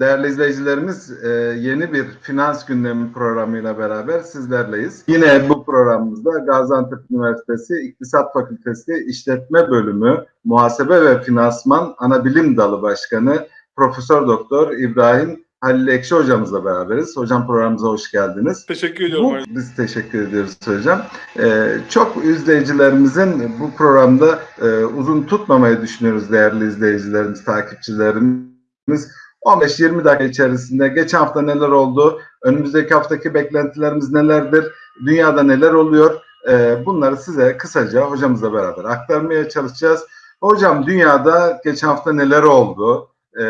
Değerli izleyicilerimiz, e, yeni bir finans gündemi programıyla beraber sizlerleyiz. Yine bu programımızda Gaziantep Üniversitesi İktisat Fakültesi İşletme Bölümü Muhasebe ve Finansman Anabilim Dalı Başkanı Profesör Doktor İbrahim Halil Ekşi hocamızla beraberiz. Hocam programımıza hoş geldiniz. Teşekkür ediyorum. Bu, biz teşekkür ediyoruz hocam. Ee, çok izleyicilerimizin bu programda e, uzun tutmamayı düşünüyoruz değerli izleyicilerimiz, takipçilerimiz. 15-20 dakika içerisinde geçen hafta neler oldu, önümüzdeki haftaki beklentilerimiz nelerdir, dünyada neler oluyor e, bunları size kısaca hocamızla beraber aktarmaya çalışacağız. Hocam dünyada geçen hafta neler oldu, e,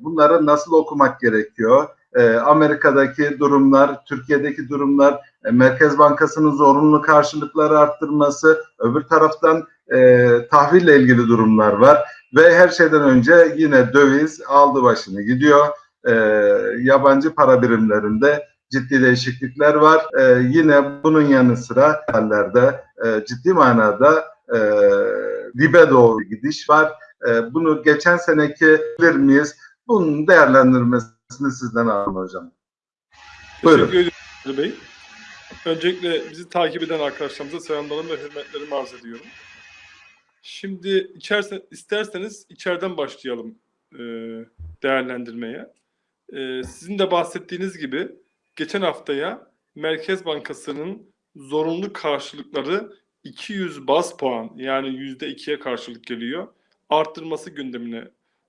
bunları nasıl okumak gerekiyor, e, Amerika'daki durumlar, Türkiye'deki durumlar, e, Merkez Bankası'nın zorunlu karşılıkları arttırması, öbür taraftan e, tahville ilgili durumlar var. Ve her şeyden önce yine döviz aldı başını gidiyor. E, yabancı para birimlerinde ciddi değişiklikler var. E, yine bunun yanı sıra hallerde e, ciddi manada e, dibe doğru gidiş var. E, bunu geçen seneki bilir miyiz? Bunun değerlendirmesini sizden alalım hocam. Buyurun. Teşekkür Ali Bey. Öncelikle bizi takip eden arkadaşlarımıza selamlarımı ve hürmetlerimi arz ediyorum. Şimdi içerse, isterseniz içeriden başlayalım e, değerlendirmeye. E, sizin de bahsettiğiniz gibi geçen haftaya Merkez Bankası'nın zorunlu karşılıkları 200 bas puan yani %2'ye karşılık geliyor. Arttırması gündemine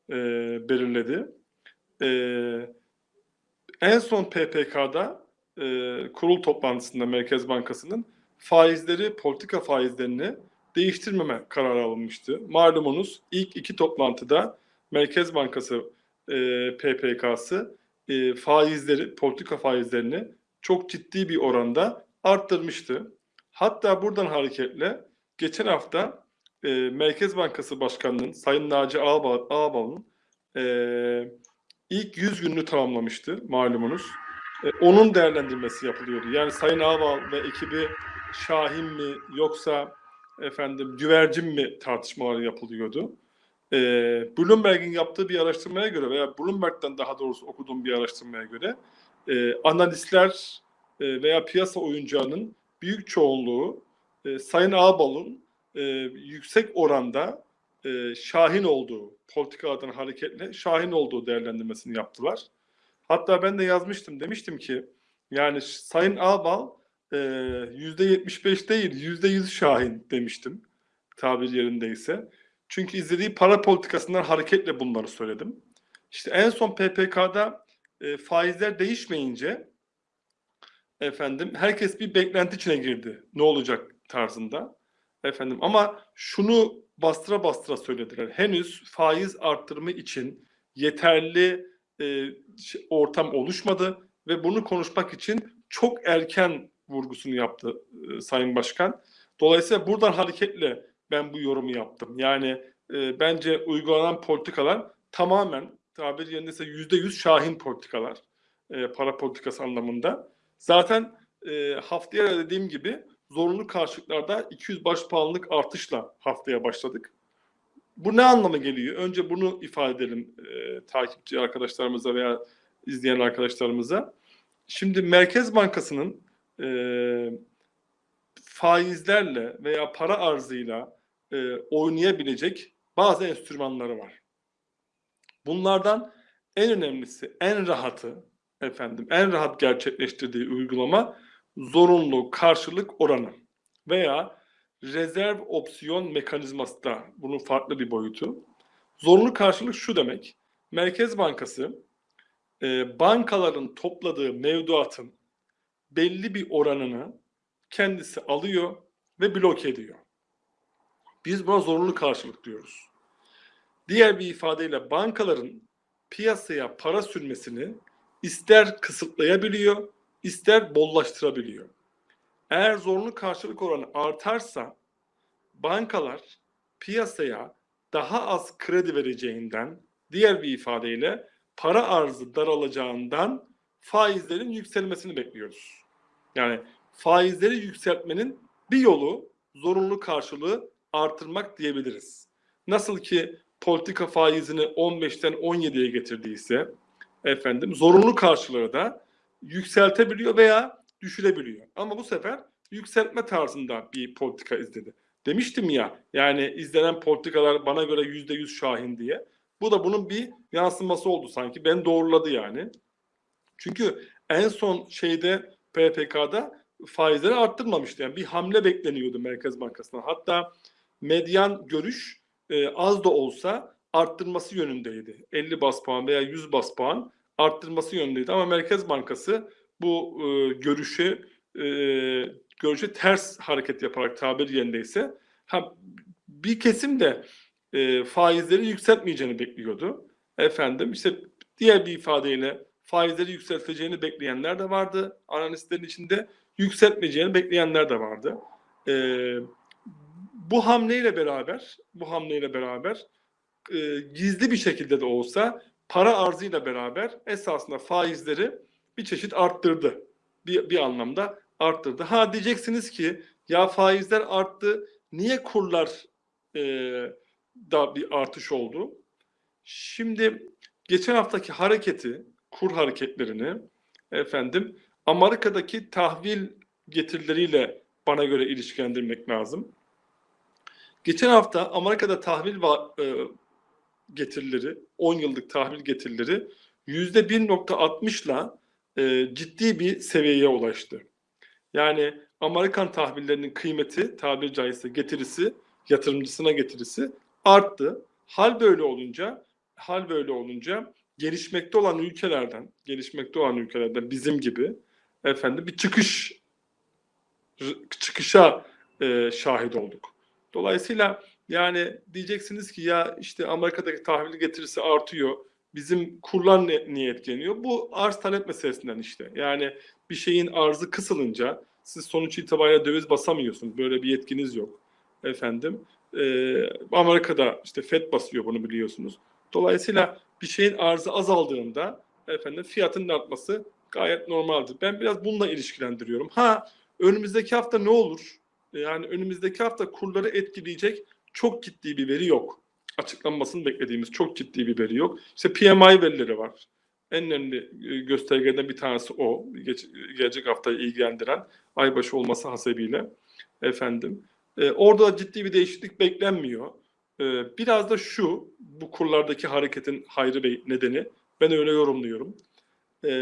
e, belirledi. E, en son PPK'da e, kurul toplantısında Merkez Bankası'nın faizleri, politika faizlerini değiştirmeme kararı alınmıştı. Malumunuz ilk iki toplantıda Merkez Bankası e, PPK'sı e, faizleri, politika faizlerini çok ciddi bir oranda arttırmıştı. Hatta buradan hareketle geçen hafta e, Merkez Bankası Başkanı'nın Sayın Naci Ağbal, e, ilk 100 gününü tamamlamıştı malumunuz. E, onun değerlendirmesi yapılıyordu. Yani Sayın Ağbal ve ekibi Şahin mi yoksa efendim güvercin mi tartışmaları yapılıyordu. E, Bloomberg'in yaptığı bir araştırmaya göre veya Bloomberg'den daha doğrusu okuduğum bir araştırmaya göre e, analistler e, veya piyasa oyuncağının büyük çoğunluğu e, Sayın Ağbal'ın e, yüksek oranda e, şahin olduğu, politikalardan hareketle şahin olduğu değerlendirmesini yaptılar. Hatta ben de yazmıştım, demiştim ki yani Sayın Ağbal yüzde 75 değil, yüzde 100 şahin demiştim tabir yerindeyse. Çünkü izlediği para politikasından hareketle bunları söyledim. İşte en son PPK'da e, faizler değişmeyince efendim herkes bir beklenti içine girdi. Ne olacak tarzında. Efendim ama şunu bastıra bastıra söylediler. Henüz faiz arttırımı için yeterli e, ortam oluşmadı ve bunu konuşmak için çok erken vurgusunu yaptı e, Sayın Başkan. Dolayısıyla buradan hareketle ben bu yorumu yaptım. Yani e, bence uygulanan politikalar tamamen tabir yerindeyse yüzde yüz şahin politikalar e, para politikası anlamında. Zaten e, haftaya dediğim gibi zorunlu karşılıklarda 200 baş puanlık artışla haftaya başladık. Bu ne anlama geliyor? Önce bunu ifade edelim e, takipçi arkadaşlarımıza veya izleyen arkadaşlarımıza. Şimdi Merkez Bankası'nın e, faizlerle veya para arzıyla e, oynayabilecek bazı enstrümanları var. Bunlardan en önemlisi, en rahatı, efendim, en rahat gerçekleştirdiği uygulama zorunlu karşılık oranı veya rezerv opsiyon mekanizması da bunun farklı bir boyutu. Zorunlu karşılık şu demek. Merkez Bankası e, bankaların topladığı mevduatın belli bir oranını kendisi alıyor ve blok ediyor. Biz buna zorunlu karşılık diyoruz. Diğer bir ifadeyle bankaların piyasaya para sürmesini ister kısıtlayabiliyor, ister bollaştırabiliyor. Eğer zorunlu karşılık oranı artarsa bankalar piyasaya daha az kredi vereceğinden, diğer bir ifadeyle para arzı daralacağından faizlerin yükselmesini bekliyoruz. Yani faizleri yükseltmenin bir yolu zorunlu karşılığı artırmak diyebiliriz. Nasıl ki politika faizini 15'ten 17'ye getirdiyse, efendim zorunlu karşılığı da yükseltebiliyor veya düşürebiliyor. Ama bu sefer yükseltme tarzında bir politika izledi. Demiştim ya yani izlenen politikalar bana göre yüzde yüz şahin diye. Bu da bunun bir yansıması oldu sanki. Ben doğruladı yani. Çünkü en son şeyde PPK'da faizleri arttırmamıştı. Yani bir hamle bekleniyordu Merkez Bankası'ndan. Hatta medyan görüş e, az da olsa arttırması yönündeydi. 50 bas puan veya 100 bas puan arttırması yönündeydi. Ama Merkez Bankası bu e, görüşü e, görüşe ters hareket yaparak tabir yerindeyse ha, bir kesim de e, faizleri yükseltmeyeceğini bekliyordu. Efendim işte diğer bir ifadeyle faizleri yükselteceğini bekleyenler de vardı. Analistlerin içinde yükseltmeyeceğini bekleyenler de vardı. E, bu hamleyle beraber bu hamleyle beraber e, gizli bir şekilde de olsa para arzıyla beraber esasında faizleri bir çeşit arttırdı. Bir, bir anlamda arttırdı. Ha diyeceksiniz ki ya faizler arttı niye kurlar e, da bir artış oldu? Şimdi geçen haftaki hareketi, kur hareketlerini efendim Amerika'daki tahvil getirileriyle bana göre ilişkilendirmek lazım. Geçen hafta Amerika'da tahvil e, getirileri, 10 yıllık tahvil getirileri %1.60'la e, ciddi bir seviyeye ulaştı. Yani Amerikan tahvillerinin kıymeti, tabiri caizse getirisi, yatırımcısına getirisi arttı. Hal böyle olunca, hal böyle olunca gelişmekte olan ülkelerden, gelişmekte olan ülkelerden bizim gibi efendim bir çıkış çıkışa e, şahit olduk. Dolayısıyla yani diyeceksiniz ki ya işte Amerika'daki tahvil getirisi artıyor. Bizim kurlar niye etkileniyor? Bu arz talep meselesinden işte. Yani bir şeyin arzı kısılınca siz sonuç itibariyle döviz basamıyorsunuz. Böyle bir yetkiniz yok. Efendim e, Amerika'da işte FED basıyor bunu biliyorsunuz. Dolayısıyla bir şeyin arzı azaldığında efendim fiyatın artması gayet normaldir. Ben biraz bununla ilişkilendiriyorum. Ha önümüzdeki hafta ne olur? Yani önümüzdeki hafta kurları etkileyecek çok ciddi bir veri yok. Açıklanmasını beklediğimiz çok ciddi bir veri yok. İşte PMI verileri var. En önemli e, göstergeden bir tanesi o. Geç, gelecek haftayı ilgilendiren aybaşı olması hasebiyle. Efendim. E, orada ciddi bir değişiklik beklenmiyor. E, biraz da şu, bu kurlardaki hareketin Hayri Bey nedeni. Ben öyle yorumluyorum. E,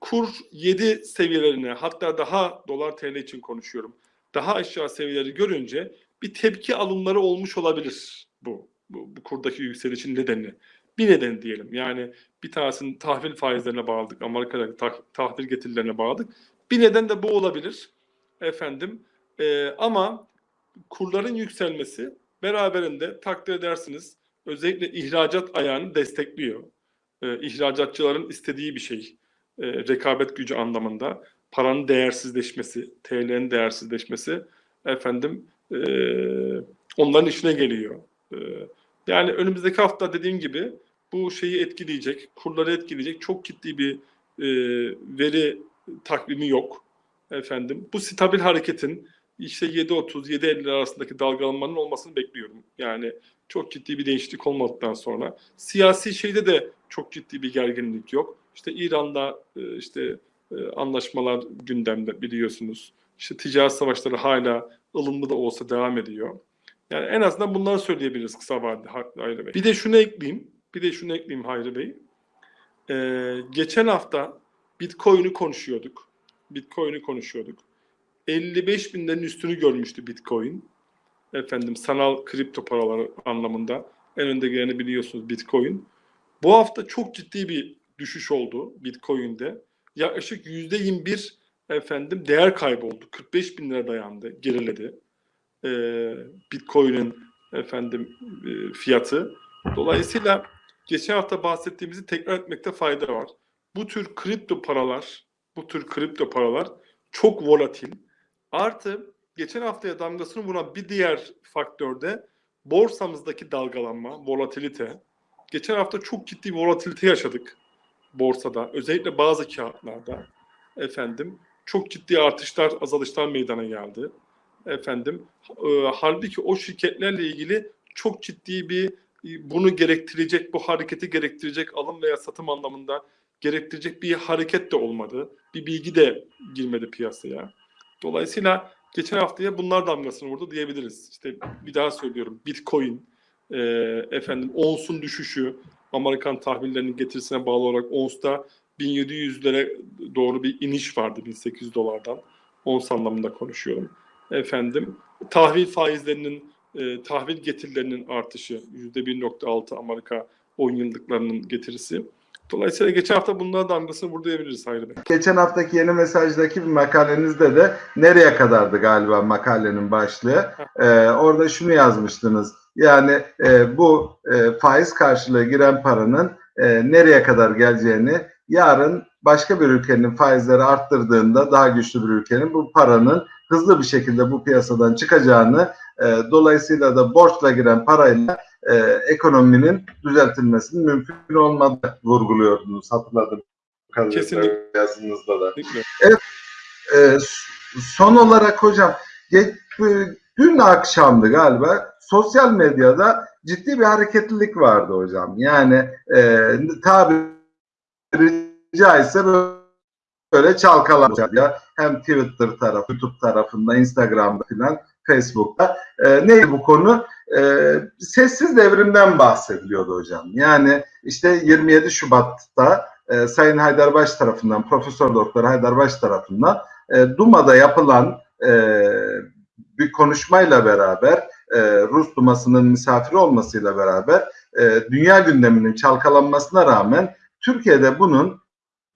kur 7 seviyelerine hatta daha dolar TL için konuşuyorum. Daha aşağı seviyeleri görünce bir tepki alımları olmuş olabilir bu. Bu, bu kurdaki yükselişin nedeni. Bir neden diyelim. Yani bir tanesinin tahvil faizlerine bağladık. Amerika'daki tah, tahvil getirilerine bağladık. Bir neden de bu olabilir. Efendim. E, ama kurların yükselmesi beraberinde takdir edersiniz özellikle ihracat ayağını destekliyor. E, ihracatçıların istediği bir şey. E, rekabet gücü anlamında. Paranın değersizleşmesi, TL'nin değersizleşmesi efendim e, onların işine geliyor. E, yani önümüzdeki hafta dediğim gibi bu şeyi etkileyecek, kurları etkileyecek çok ciddi bir e, veri takvimi yok. Efendim bu stabil hareketin işte 7.30-7.50 arasındaki dalgalanmanın olmasını bekliyorum. Yani çok ciddi bir değişiklik olmadıktan sonra. Siyasi şeyde de çok ciddi bir gerginlik yok. İşte İran'da e, işte e, anlaşmalar gündemde biliyorsunuz. İşte ticaret savaşları hala ılımlı da olsa devam ediyor. Yani en azından bunları söyleyebiliriz kısa vadede Hayri Bey. Bir de şunu ekleyeyim. Bir de şunu ekleyeyim Hayri Bey. Ee, geçen hafta Bitcoin'i konuşuyorduk. Bitcoin'i konuşuyorduk. 55 binlerin üstünü görmüştü Bitcoin. Efendim sanal kripto paraları anlamında. En önde geleni biliyorsunuz Bitcoin. Bu hafta çok ciddi bir düşüş oldu Bitcoin'de. Yaklaşık %21 efendim değer kaybı oldu. 45 bin lira dayandı, geriledi. Ee, Bitcoin'in efendim e, fiyatı. Dolayısıyla geçen hafta bahsettiğimizi tekrar etmekte fayda var. Bu tür kripto paralar, bu tür kripto paralar çok volatil. Artı geçen haftaya damgasını vuran bir diğer faktör de borsamızdaki dalgalanma, volatilite. Geçen hafta çok ciddi volatilite yaşadık borsada. Özellikle bazı kağıtlarda. Efendim çok ciddi artışlar, azalışlar meydana geldi. Efendim e, halbuki o şirketlerle ilgili çok ciddi bir bunu gerektirecek, bu hareketi gerektirecek alım veya satım anlamında gerektirecek bir hareket de olmadı. Bir bilgi de girmedi piyasaya. Dolayısıyla geçen haftaya bunlar damgasını vurdu diyebiliriz. İşte bir daha söylüyorum. Bitcoin, e, efendim onsun düşüşü, Amerikan tahvillerinin getirisine bağlı olarak onsta 1700'lere doğru bir iniş vardı 1800 dolardan. Ons anlamında konuşuyorum. Efendim tahvil faizlerinin e, tahvil getirilerinin artışı %1.6 Amerika 10 yıllıklarının getirisi. Dolayısıyla geçen hafta bunlara damgasını vurdu diyebiliriz Hayri Bey. Geçen haftaki yeni mesajdaki bir makalenizde de nereye kadardı galiba makalenin başlığı. Ee, orada şunu yazmıştınız. Yani e, bu e, faiz karşılığı giren paranın e, nereye kadar geleceğini yarın başka bir ülkenin faizleri arttırdığında daha güçlü bir ülkenin bu paranın hızlı bir şekilde bu piyasadan çıkacağını e, dolayısıyla da borçla giren parayla e, ekonominin düzeltilmesinin mümkün olmadığı vurguluyordunuz hatırladım. Kesinlikle. Yazınızda da. Kesinlikle. E, son olarak hocam ge- e, dün akşamdı galiba sosyal medyada ciddi bir hareketlilik vardı hocam. Yani e, tabiri caizse böyle çalkalanıyor. Hem Twitter tarafı, YouTube tarafında, Instagram'da filan, Facebook'ta. E, neydi bu konu? E, sessiz devrimden bahsediliyordu hocam. Yani işte 27 Şubat'ta e, Sayın Haydarbaş tarafından, Profesör Doktor Haydarbaş tarafından e, Duma'da yapılan e, bir konuşmayla beraber e, Rus Duması'nın misafiri olmasıyla beraber e, dünya gündeminin çalkalanmasına rağmen Türkiye'de bunun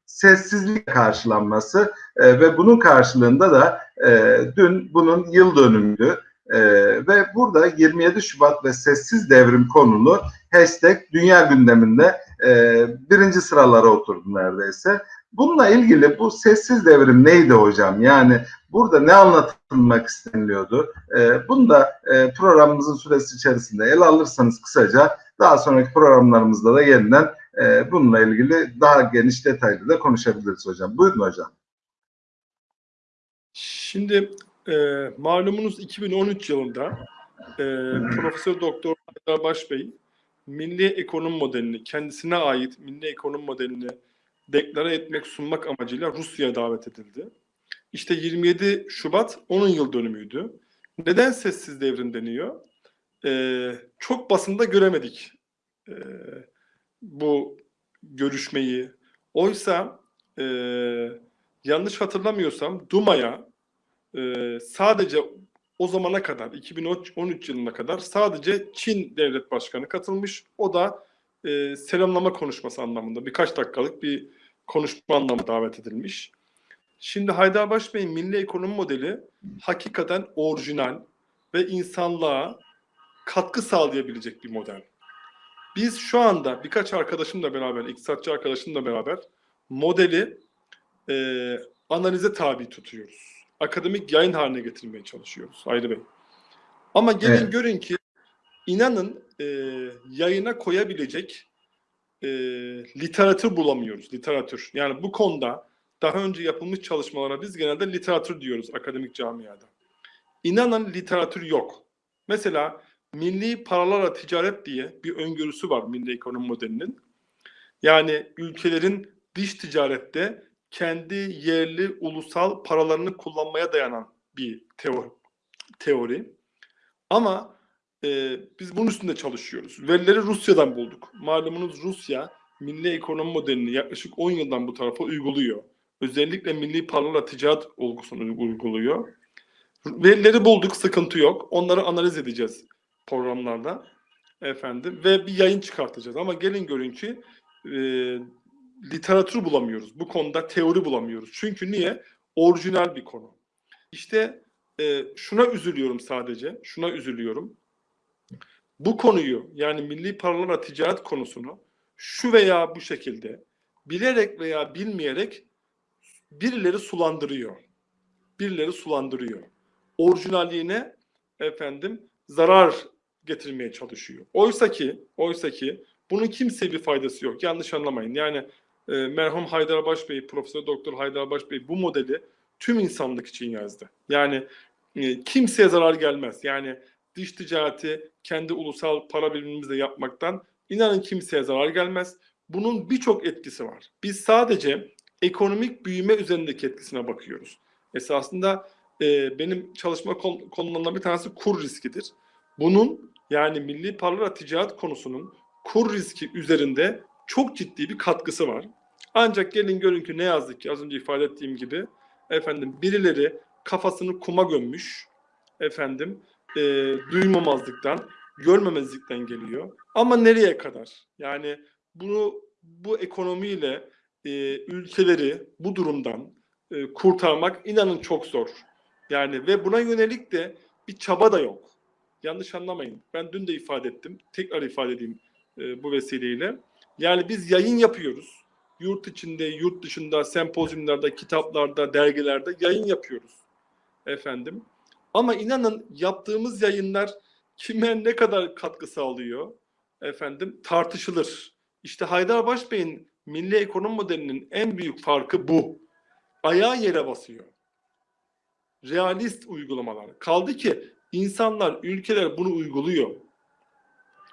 sessizlik karşılanması e, ve bunun karşılığında da e, dün bunun yıl dönümüydü. E, ve burada 27 Şubat ve sessiz devrim konulu hashtag dünya gündeminde e, birinci sıralara oturdu neredeyse. Bununla ilgili bu sessiz devrim neydi hocam? Yani burada ne anlatılmak isteniliyordu? E, bunu da e, programımızın süresi içerisinde ele alırsanız kısaca daha sonraki programlarımızda da yeniden e, bununla ilgili daha geniş detaylı da konuşabiliriz hocam. Buyurun hocam. Şimdi e, malumunuz 2013 yılında e, Profesör Doktor Haydar Baş Bey milli ekonomi modelini, kendisine ait milli ekonomi modelini deklare etmek, sunmak amacıyla Rusya'ya davet edildi. İşte 27 Şubat onun yıl dönümüydü. Neden sessiz devrim deniyor? Ee, çok basında göremedik ee, bu görüşmeyi. Oysa e, yanlış hatırlamıyorsam Duma'ya e, sadece o zamana kadar 2013 yılına kadar sadece Çin devlet başkanı katılmış. O da e, selamlama konuşması anlamında birkaç dakikalık bir konuşma anlamında davet edilmiş. Şimdi Haydarbaş Bey'in milli ekonomi modeli hakikaten orijinal ve insanlığa katkı sağlayabilecek bir model. Biz şu anda birkaç arkadaşımla beraber, iktisatçı arkadaşımla beraber modeli e, analize tabi tutuyoruz. Akademik yayın haline getirmeye çalışıyoruz Hayri Bey. Ama gelin Evet. görün ki inanın e, yayına koyabilecek e, literatür bulamıyoruz. Literatür. Yani bu konuda daha önce yapılmış çalışmalara biz genelde literatür diyoruz akademik camiada. İnanın literatür yok. Mesela milli paralarla ticaret diye bir öngörüsü var milli ekonomi modelinin. Yani ülkelerin dış ticarette kendi yerli ulusal paralarını kullanmaya dayanan bir teori. teori. Ama e, biz bunun üstünde çalışıyoruz. Verileri Rusya'dan bulduk. Malumunuz Rusya milli ekonomi modelini yaklaşık 10 yıldan bu tarafa uyguluyor. Özellikle milli paralarla ticaret olgusunu uyguluyor. Verileri bulduk, sıkıntı yok. Onları analiz edeceğiz programlarda. Efendim ve bir yayın çıkartacağız. Ama gelin görün ki e, literatür bulamıyoruz. Bu konuda teori bulamıyoruz. Çünkü niye? Orijinal bir konu. İşte e, şuna üzülüyorum sadece. Şuna üzülüyorum. Bu konuyu yani milli paralarla ticaret konusunu şu veya bu şekilde bilerek veya bilmeyerek birileri sulandırıyor. Birileri sulandırıyor. Orijinalliğine efendim zarar getirmeye çalışıyor. Oysa ki, oysa ki bunun kimseye bir faydası yok. Yanlış anlamayın. Yani e, merhum Haydarbaş Bey, Profesör Doktor Haydarbaş Bey bu modeli tüm insanlık için yazdı. Yani e, kimseye zarar gelmez. Yani dış ticareti kendi ulusal para birimimizle yapmaktan inanın kimseye zarar gelmez. Bunun birçok etkisi var. Biz sadece ekonomik büyüme üzerindeki etkisine bakıyoruz. Esasında e, benim çalışma kon- konularından bir tanesi kur riskidir. Bunun yani milli para ticaret konusunun kur riski üzerinde çok ciddi bir katkısı var. Ancak gelin görün ki ne yazık ki az önce ifade ettiğim gibi efendim birileri kafasını kuma gömmüş efendim e, duymamazlıktan, görmemezlikten geliyor. Ama nereye kadar? Yani bunu bu ekonomiyle e, ülkeleri bu durumdan e, kurtarmak inanın çok zor. Yani ve buna yönelik de bir çaba da yok. Yanlış anlamayın. Ben dün de ifade ettim. Tekrar ifade edeyim e, bu vesileyle. Yani biz yayın yapıyoruz. Yurt içinde, yurt dışında, sempozyumlarda, kitaplarda, dergilerde yayın yapıyoruz. Efendim. Ama inanın yaptığımız yayınlar kime ne kadar katkı sağlıyor? Efendim tartışılır. İşte Haydar Başbey'in milli ekonomi modelinin en büyük farkı bu. Ayağı yere basıyor. Realist uygulamalar. Kaldı ki insanlar, ülkeler bunu uyguluyor.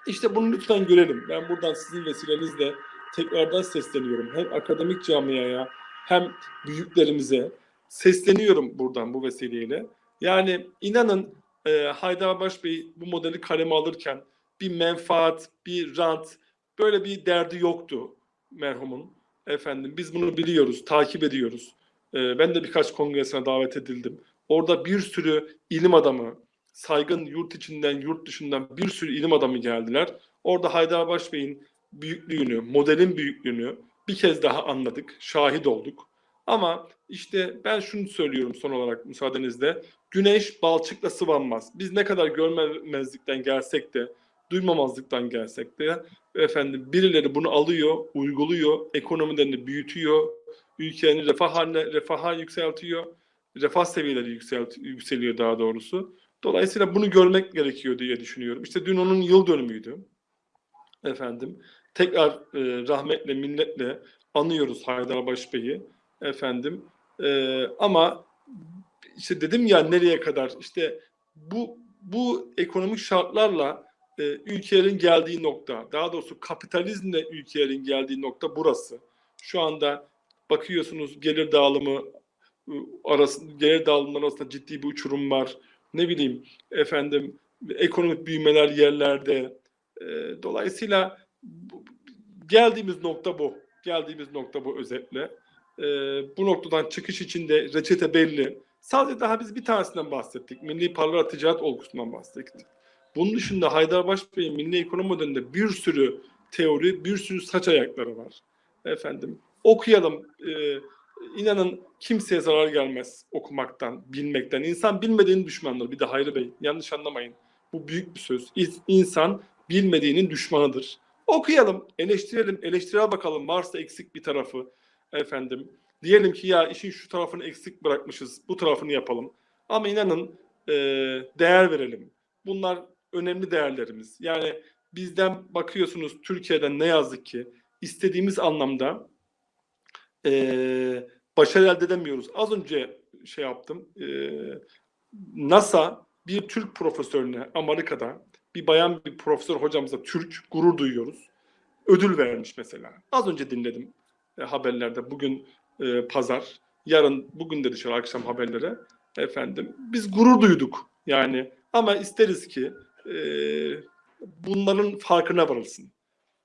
İşte bunu lütfen görelim. Ben buradan sizin vesilenizle tekrardan sesleniyorum. Hem akademik camiaya hem büyüklerimize sesleniyorum buradan bu vesileyle. Yani inanın e, Haydar Başbey bu modeli kaleme alırken bir menfaat, bir rant böyle bir derdi yoktu merhumun. Efendim biz bunu biliyoruz, takip ediyoruz. E, ben de birkaç kongresine davet edildim. Orada bir sürü ilim adamı, saygın yurt içinden, yurt dışından bir sürü ilim adamı geldiler. Orada Haydar Başbey'in büyüklüğünü, modelin büyüklüğünü bir kez daha anladık, şahit olduk. Ama işte ben şunu söylüyorum son olarak müsaadenizle. Güneş balçıkla sıvanmaz. Biz ne kadar görmemezlikten gelsek de, duymamazlıktan gelsek de efendim birileri bunu alıyor, uyguluyor, ekonomilerini büyütüyor, ülkenin refah haline, refaha yükseltiyor, refah seviyeleri yükselt, yükseliyor daha doğrusu. Dolayısıyla bunu görmek gerekiyor diye düşünüyorum. İşte dün onun yıl dönümüydü. Efendim tekrar e, rahmetle, minnetle anıyoruz Haydarbaş Bey'i. Efendim e, ama işte dedim ya nereye kadar işte bu bu ekonomik şartlarla e, ülkelerin geldiği nokta, daha doğrusu kapitalizmle ülkelerin geldiği nokta burası. Şu anda bakıyorsunuz gelir dağılımı e, arasında gelir dağılımları arasında ciddi bir uçurum var. Ne bileyim efendim ekonomik büyümeler yerlerde. E, dolayısıyla geldiğimiz nokta bu. Geldiğimiz nokta bu özetle. E, bu noktadan çıkış için de reçete belli. Sadece daha biz bir tanesinden bahsettik. Milli Parlara Ticaret Olgusu'ndan bahsettik. Bunun dışında Haydarbaş Bey'in milli ekonomi modelinde bir sürü teori, bir sürü saç ayakları var. Efendim okuyalım. Ee, inanın kimseye zarar gelmez okumaktan, bilmekten. İnsan bilmediğinin düşmanıdır. Bir de Hayri Bey yanlış anlamayın. Bu büyük bir söz. İnsan bilmediğinin düşmanıdır. Okuyalım, eleştirelim, eleştirel bakalım. Varsa eksik bir tarafı efendim. Diyelim ki ya işin şu tarafını eksik bırakmışız, bu tarafını yapalım. Ama inanın e, değer verelim. Bunlar önemli değerlerimiz. Yani bizden bakıyorsunuz Türkiye'den ne yazık ki istediğimiz anlamda e, başarı elde edemiyoruz. Az önce şey yaptım. E, NASA bir Türk profesörüne Amerika'da bir bayan bir profesör hocamıza Türk gurur duyuyoruz. Ödül vermiş mesela. Az önce dinledim e, haberlerde. Bugün e, pazar, yarın bugün de dışarı akşam haberlere efendim. Biz gurur duyduk yani ama isteriz ki e, bunların farkına varılsın.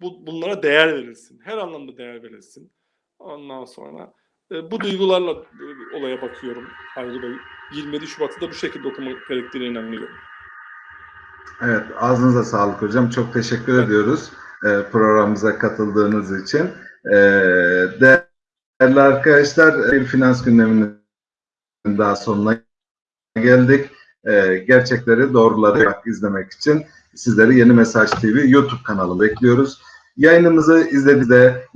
Bu, bunlara değer verilsin. Her anlamda değer verilsin. Ondan sonra e, bu duygularla e, olaya bakıyorum Hayri Bey. 27 Şubat'ı da bu şekilde okumak gerektiğine inanıyorum. Evet, ağzınıza sağlık hocam. Çok teşekkür evet. ediyoruz e, programımıza katıldığınız için. E, değerli arkadaşlar, bir finans gündeminin daha sonuna geldik. E, gerçekleri, doğruları izlemek için sizleri Yeni Mesaj TV YouTube kanalı bekliyoruz. Yayınımızı izlediğinizde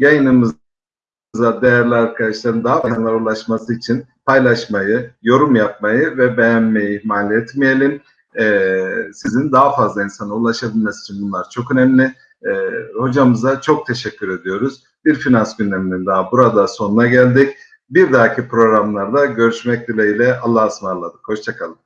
yayınımıza değerli arkadaşların daha fazla ulaşması için paylaşmayı, yorum yapmayı ve beğenmeyi ihmal etmeyelim. Ee, sizin daha fazla insana ulaşabilmesi için bunlar çok önemli. Ee, hocamıza çok teşekkür ediyoruz. Bir finans gündeminin daha burada sonuna geldik. Bir dahaki programlarda görüşmek dileğiyle Allah'a ısmarladık. Hoşçakalın.